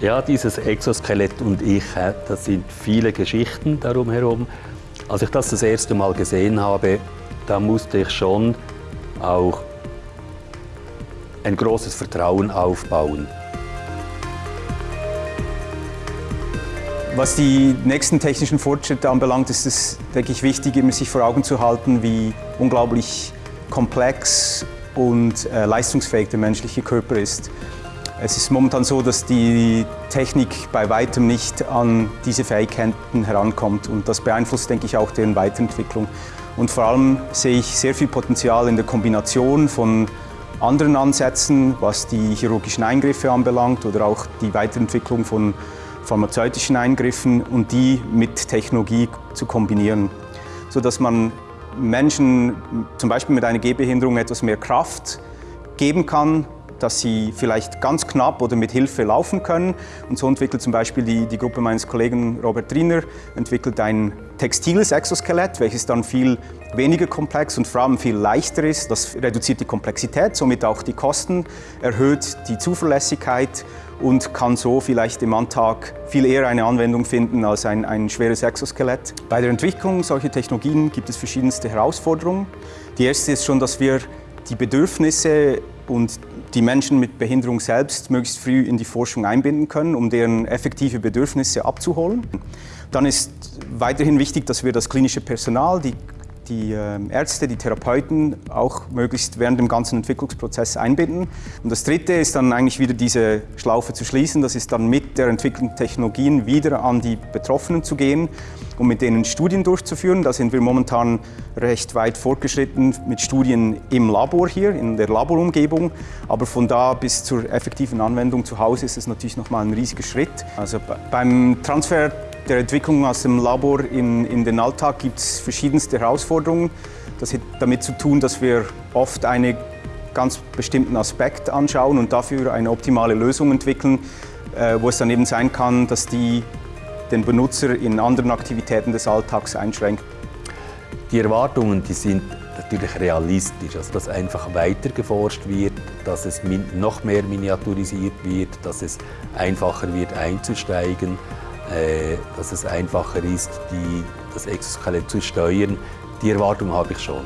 Ja, dieses Exoskelett und ich, das sind viele Geschichten darum herum. Als ich das das erste Mal gesehen habe, da musste ich schon auch ein großes Vertrauen aufbauen. Was die nächsten technischen Fortschritte anbelangt, ist es, denke ich, wichtig, immer sich vor Augen zu halten, wie unglaublich komplex und äh, leistungsfähig der menschliche Körper ist. Es ist momentan so, dass die Technik bei weitem nicht an diese Fähigkeiten herankommt und das beeinflusst, denke ich, auch deren Weiterentwicklung. Und vor allem sehe ich sehr viel Potenzial in der Kombination von anderen Ansätzen, was die chirurgischen Eingriffe anbelangt oder auch die Weiterentwicklung von pharmazeutischen Eingriffen und die mit Technologie zu kombinieren, sodass man Menschen zum Beispiel mit einer Gehbehinderung etwas mehr Kraft geben kann, dass sie vielleicht ganz knapp oder mit Hilfe laufen können. Und so entwickelt zum Beispiel die, die Gruppe meines Kollegen Robert Riener entwickelt ein textiles Exoskelett, welches dann viel weniger komplex und vor allem viel leichter ist. Das reduziert die Komplexität, somit auch die Kosten, erhöht die Zuverlässigkeit und kann so vielleicht im Alltag viel eher eine Anwendung finden als ein, ein schweres Exoskelett. Bei der Entwicklung solcher Technologien gibt es verschiedenste Herausforderungen. Die erste ist schon, dass wir die Bedürfnisse und die Menschen mit Behinderung selbst möglichst früh in die Forschung einbinden können, um deren effektive Bedürfnisse abzuholen. Dann ist weiterhin wichtig, dass wir das klinische Personal, die die ähm, Ärzte, die Therapeuten auch möglichst während dem ganzen Entwicklungsprozess einbinden. Und das Dritte ist dann eigentlich wieder diese Schlaufe zu schließen. Das ist dann mit der Entwicklung Technologien wieder an die Betroffenen zu gehen um mit denen Studien durchzuführen. Da sind wir momentan recht weit fortgeschritten mit Studien im Labor hier, in der Laborumgebung. Aber von da bis zur effektiven Anwendung zu Hause ist es natürlich nochmal ein riesiger Schritt. Also beim Transfer der Entwicklung aus dem Labor in, in den Alltag gibt es verschiedenste Herausforderungen. Das hat damit zu tun, dass wir oft einen ganz bestimmten Aspekt anschauen und dafür eine optimale Lösung entwickeln, äh, wo es dann eben sein kann, dass die den Benutzer in anderen Aktivitäten des Alltags einschränkt. Die Erwartungen die sind natürlich realistisch, also dass einfach weiter geforscht wird, dass es noch mehr miniaturisiert wird, dass es einfacher wird einzusteigen. Äh, dass es einfacher ist, die, das Exoskelett zu steuern. Die Erwartung habe ich schon.